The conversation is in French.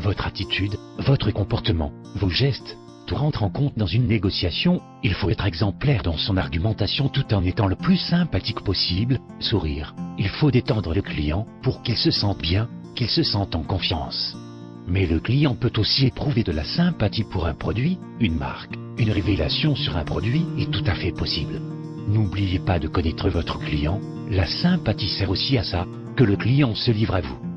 votre attitude, votre comportement, vos gestes. Tout rentre en compte dans une négociation, il faut être exemplaire dans son argumentation tout en étant le plus sympathique possible, sourire. Il faut détendre le client pour qu'il se sente bien, qu'il se sente en confiance. Mais le client peut aussi éprouver de la sympathie pour un produit, une marque. Une révélation sur un produit est tout à fait possible. N'oubliez pas de connaître votre client, la sympathie sert aussi à ça, que le client se livre à vous.